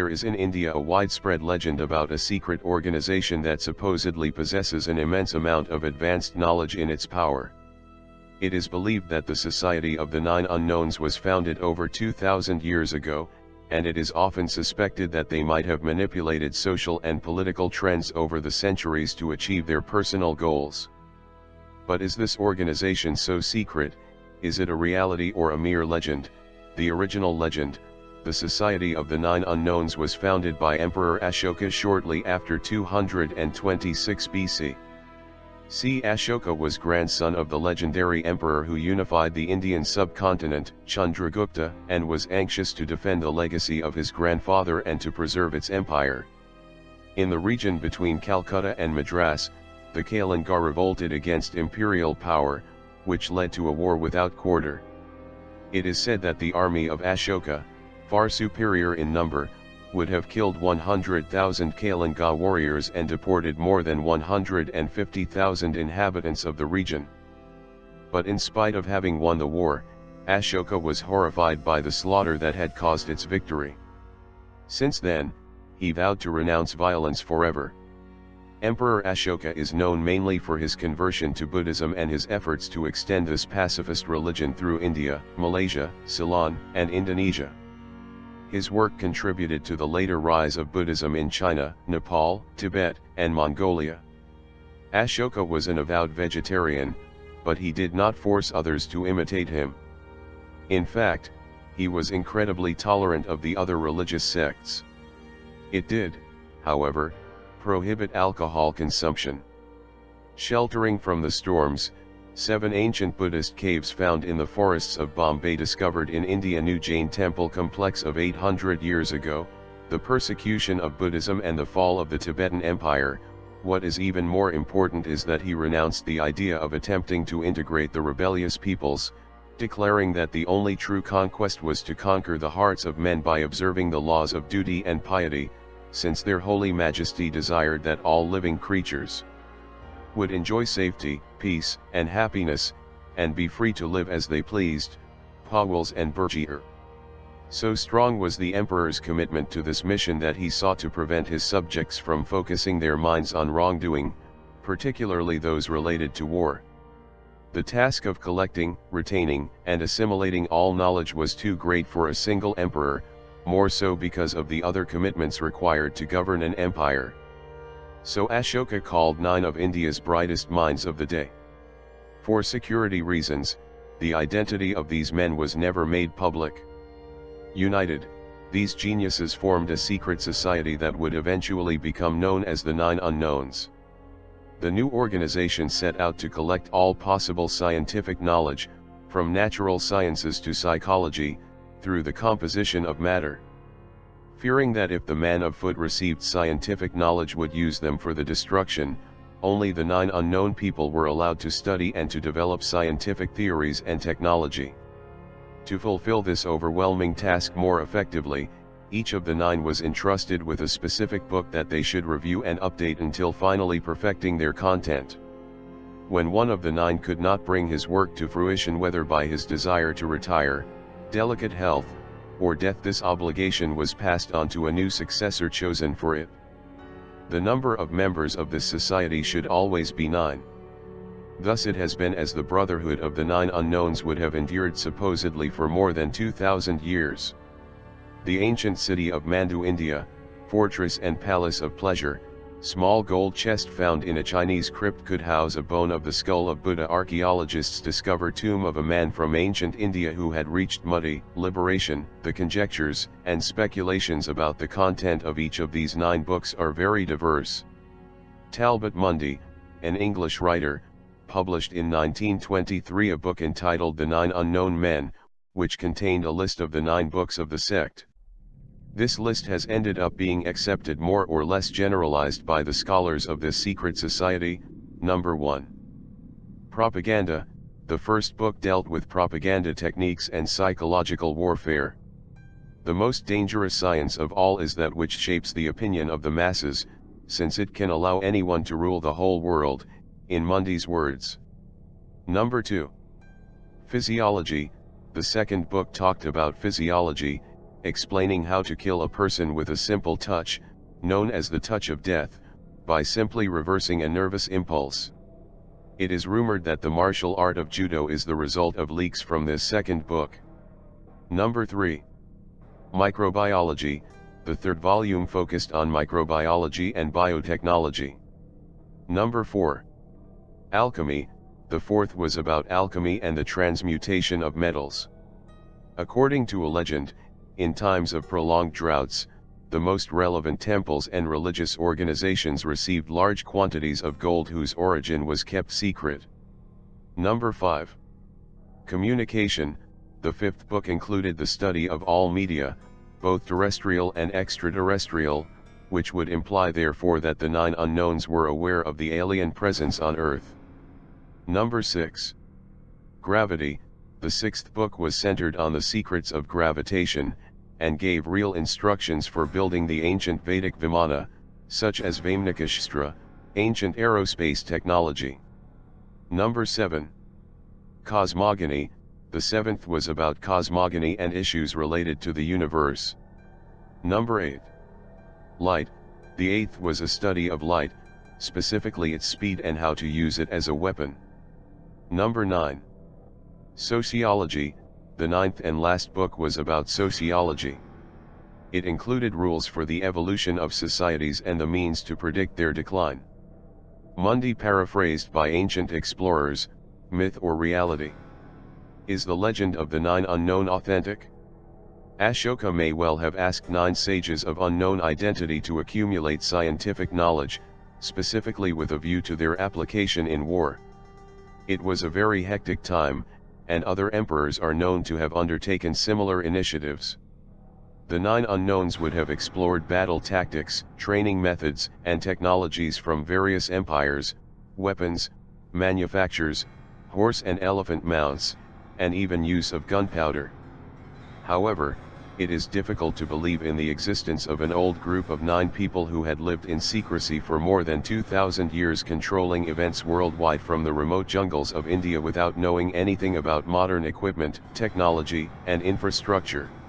There is in India a widespread legend about a secret organization that supposedly possesses an immense amount of advanced knowledge in its power. It is believed that the Society of the Nine Unknowns was founded over 2,000 years ago, and it is often suspected that they might have manipulated social and political trends over the centuries to achieve their personal goals. But is this organization so secret, is it a reality or a mere legend? The original legend, the Society of the Nine Unknowns was founded by Emperor Ashoka shortly after 226 BC. C. Ashoka was grandson of the legendary emperor who unified the Indian subcontinent, Chandragupta, and was anxious to defend the legacy of his grandfather and to preserve its empire. In the region between Calcutta and Madras, the Kalinga revolted against imperial power, which led to a war without quarter. It is said that the army of Ashoka, far superior in number, would have killed 100,000 Kalinga warriors and deported more than 150,000 inhabitants of the region. But in spite of having won the war, Ashoka was horrified by the slaughter that had caused its victory. Since then, he vowed to renounce violence forever. Emperor Ashoka is known mainly for his conversion to Buddhism and his efforts to extend this pacifist religion through India, Malaysia, Ceylon, and Indonesia. His work contributed to the later rise of Buddhism in China, Nepal, Tibet, and Mongolia. Ashoka was an avowed vegetarian, but he did not force others to imitate him. In fact, he was incredibly tolerant of the other religious sects. It did, however, prohibit alcohol consumption. Sheltering from the storms, Seven ancient Buddhist caves found in the forests of Bombay discovered in India New Jain temple complex of 800 years ago, the persecution of Buddhism and the fall of the Tibetan Empire, what is even more important is that he renounced the idea of attempting to integrate the rebellious peoples, declaring that the only true conquest was to conquer the hearts of men by observing the laws of duty and piety, since their holy majesty desired that all living creatures would enjoy safety, peace, and happiness, and be free to live as they pleased, Pauwels and Bergier. So strong was the emperor's commitment to this mission that he sought to prevent his subjects from focusing their minds on wrongdoing, particularly those related to war. The task of collecting, retaining, and assimilating all knowledge was too great for a single emperor, more so because of the other commitments required to govern an empire. So Ashoka called nine of India's brightest minds of the day. For security reasons, the identity of these men was never made public. United, these geniuses formed a secret society that would eventually become known as the Nine Unknowns. The new organization set out to collect all possible scientific knowledge, from natural sciences to psychology, through the composition of matter fearing that if the man of foot received scientific knowledge would use them for the destruction, only the nine unknown people were allowed to study and to develop scientific theories and technology. To fulfill this overwhelming task more effectively, each of the nine was entrusted with a specific book that they should review and update until finally perfecting their content. When one of the nine could not bring his work to fruition whether by his desire to retire, delicate health, or death this obligation was passed on to a new successor chosen for it. The number of members of this society should always be nine. Thus it has been as the Brotherhood of the Nine Unknowns would have endured supposedly for more than 2000 years. The ancient city of Mandu India, fortress and palace of pleasure, Small gold chest found in a Chinese crypt could house a bone of the skull of Buddha. Archaeologists discover tomb of a man from ancient India who had reached Mukti, liberation. The conjectures and speculations about the content of each of these nine books are very diverse. Talbot Mundy, an English writer, published in 1923 a book entitled The Nine Unknown Men, which contained a list of the nine books of the sect. This list has ended up being accepted more or less generalized by the scholars of this secret society. Number 1. Propaganda, the first book dealt with propaganda techniques and psychological warfare. The most dangerous science of all is that which shapes the opinion of the masses, since it can allow anyone to rule the whole world, in Mundy's words. Number 2. Physiology, the second book talked about physiology, explaining how to kill a person with a simple touch, known as the touch of death, by simply reversing a nervous impulse. It is rumored that the martial art of judo is the result of leaks from this second book. Number 3. Microbiology, the third volume focused on microbiology and biotechnology. Number 4. Alchemy, the fourth was about alchemy and the transmutation of metals. According to a legend, in times of prolonged droughts, the most relevant temples and religious organizations received large quantities of gold whose origin was kept secret. Number 5. Communication, the fifth book included the study of all media, both terrestrial and extraterrestrial, which would imply therefore that the nine unknowns were aware of the alien presence on Earth. Number 6. Gravity, the sixth book was centered on the secrets of gravitation, and gave real instructions for building the ancient Vedic Vimana, such as Vaimanika Shastra, ancient aerospace technology. Number 7. Cosmogony, the seventh was about cosmogony and issues related to the universe. Number 8. Light, the eighth was a study of light, specifically its speed and how to use it as a weapon. Number 9. Sociology, the ninth and last book was about sociology. It included rules for the evolution of societies and the means to predict their decline. Mundy paraphrased by ancient explorers, myth or reality. Is the legend of the nine unknown authentic? Ashoka may well have asked nine sages of unknown identity to accumulate scientific knowledge, specifically with a view to their application in war. It was a very hectic time, and other emperors are known to have undertaken similar initiatives. The nine unknowns would have explored battle tactics, training methods, and technologies from various empires, weapons, manufactures, horse and elephant mounts, and even use of gunpowder. However, it is difficult to believe in the existence of an old group of nine people who had lived in secrecy for more than 2,000 years controlling events worldwide from the remote jungles of India without knowing anything about modern equipment, technology, and infrastructure.